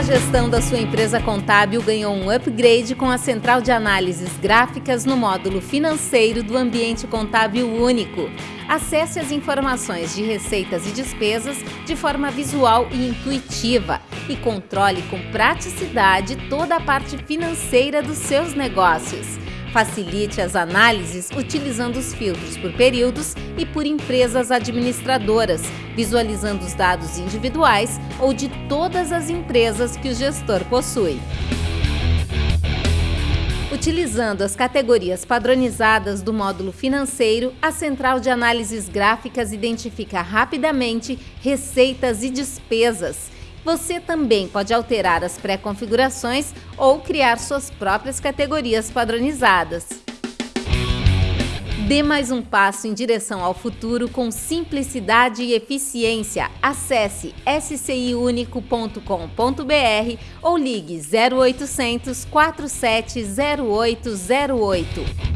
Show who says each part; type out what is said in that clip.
Speaker 1: A gestão da sua empresa contábil ganhou um upgrade com a central de análises gráficas no módulo financeiro do ambiente contábil único. Acesse as informações de receitas e despesas de forma visual e intuitiva e controle com praticidade toda a parte financeira dos seus negócios. Facilite as análises utilizando os filtros por períodos e por empresas administradoras, visualizando os dados individuais ou de todas as empresas que o gestor possui. Utilizando as categorias padronizadas do módulo financeiro, a central de análises gráficas identifica rapidamente receitas e despesas você também pode alterar as pré-configurações ou criar suas próprias categorias padronizadas. Dê mais um passo em direção ao futuro com simplicidade e eficiência. Acesse sciunico.com.br ou ligue 0800 470808.